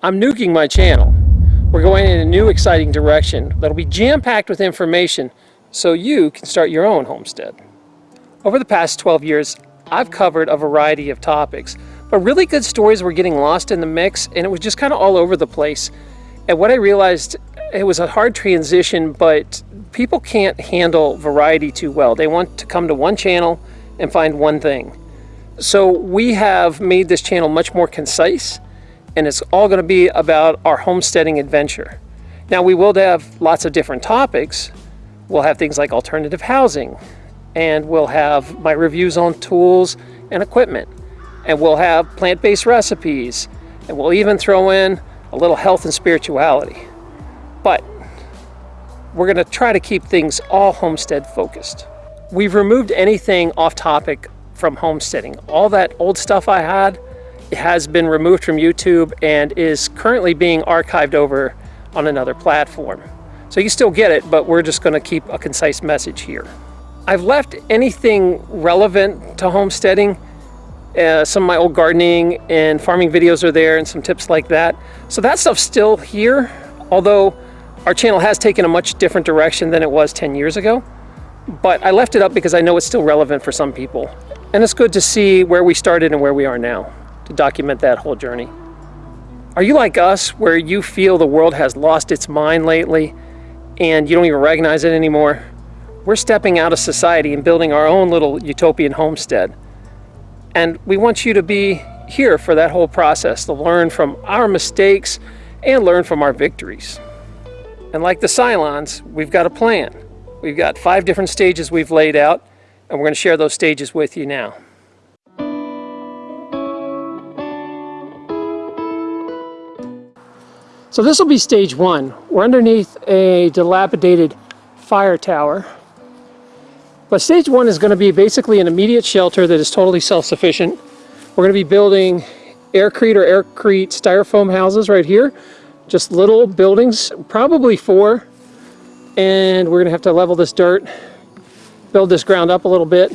I'm nuking my channel. We're going in a new exciting direction that'll be jam-packed with information so you can start your own homestead. Over the past 12 years, I've covered a variety of topics, but really good stories were getting lost in the mix and it was just kind of all over the place. And what I realized, it was a hard transition, but people can't handle variety too well. They want to come to one channel and find one thing. So we have made this channel much more concise and it's all going to be about our homesteading adventure. Now we will have lots of different topics. We'll have things like alternative housing and we'll have my reviews on tools and equipment and we'll have plant-based recipes and we'll even throw in a little health and spirituality. But we're going to try to keep things all homestead focused. We've removed anything off topic from homesteading. All that old stuff I had has been removed from YouTube and is currently being archived over on another platform. So you still get it, but we're just going to keep a concise message here. I've left anything relevant to homesteading. Uh, some of my old gardening and farming videos are there and some tips like that. So that stuff's still here, although our channel has taken a much different direction than it was 10 years ago. But I left it up because I know it's still relevant for some people. And it's good to see where we started and where we are now, to document that whole journey. Are you like us, where you feel the world has lost its mind lately and you don't even recognize it anymore? We're stepping out of society and building our own little utopian homestead. And we want you to be here for that whole process, to learn from our mistakes and learn from our victories. And like the Cylons, we've got a plan. We've got five different stages we've laid out and we're going to share those stages with you now. So this will be stage one. We're underneath a dilapidated fire tower. But stage one is going to be basically an immediate shelter that is totally self-sufficient. We're going to be building aircrete or aircrete styrofoam houses right here. Just little buildings, probably four. And we're going to have to level this dirt build this ground up a little bit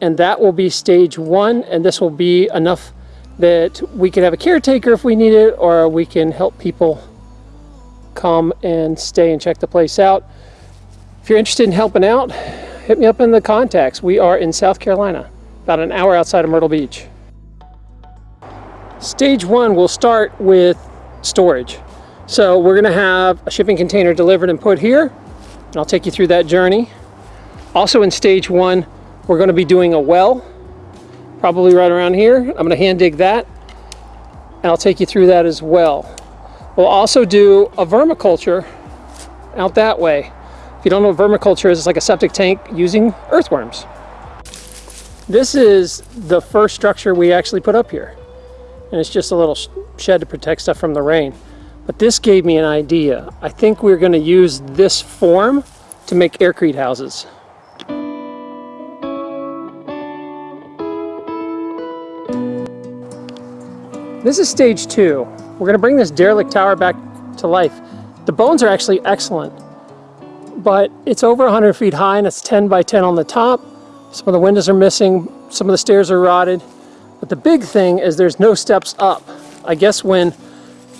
and that will be stage one and this will be enough that we can have a caretaker if we need it or we can help people come and stay and check the place out. If you're interested in helping out, hit me up in the contacts. We are in South Carolina, about an hour outside of Myrtle Beach. Stage one will start with storage. So we're gonna have a shipping container delivered and put here, and I'll take you through that journey. Also in stage one, we're going to be doing a well, probably right around here. I'm to hand dig that, and I'll take you through that as well. We'll also do a vermiculture out that way. If you don't know what vermiculture is, it's like a septic tank using earthworms. This is the first structure we actually put up here. And it's just a little shed to protect stuff from the rain. But this gave me an idea. I think we're going to use this form to make aircrete houses. This is stage two. We're going to bring this derelict tower back to life. The bones are actually excellent, but it's over 100 feet high and it's 10 by 10 on the top. Some of the windows are missing, some of the stairs are rotted. But the big thing is there's no steps up. I guess when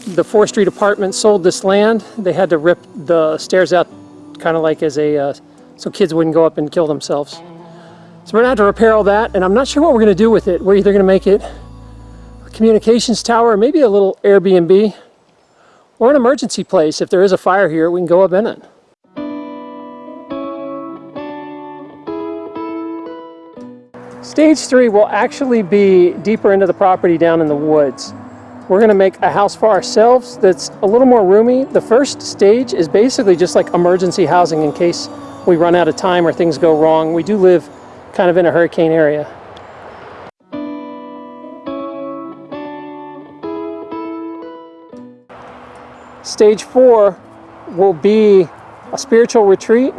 the forestry department sold this land, they had to rip the stairs out kind of like as a, uh, so kids wouldn't go up and kill themselves. So we're gonna have to repair all that and I'm not sure what we're gonna do with it. We're either gonna make it communications tower, maybe a little Airbnb, or an emergency place. If there is a fire here, we can go up in it. Stage three will actually be deeper into the property down in the woods. We're gonna make a house for ourselves that's a little more roomy. The first stage is basically just like emergency housing in case we run out of time or things go wrong. We do live kind of in a hurricane area. Stage four will be a spiritual retreat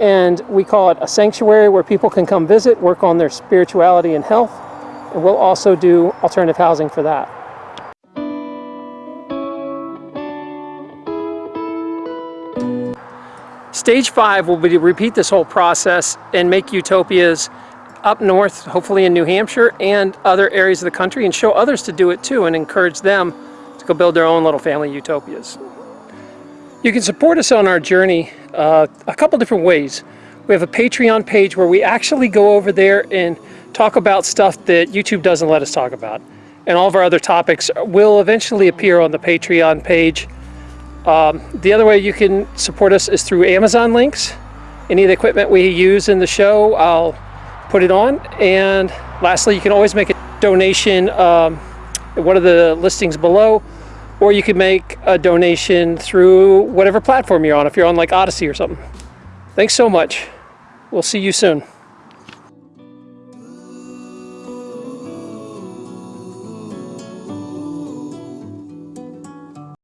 and we call it a sanctuary where people can come visit, work on their spirituality and health, and we'll also do alternative housing for that. Stage five will be to repeat this whole process and make utopias up north, hopefully in New Hampshire and other areas of the country, and show others to do it too and encourage them to go build their own little family utopias. You can support us on our journey uh, a couple different ways. We have a Patreon page where we actually go over there and talk about stuff that YouTube doesn't let us talk about. And all of our other topics will eventually appear on the Patreon page. Um, the other way you can support us is through Amazon links. Any of the equipment we use in the show, I'll put it on. And lastly, you can always make a donation um, one of the listings below, or you can make a donation through whatever platform you're on, if you're on like Odysee or something. Thanks so much. We'll see you soon.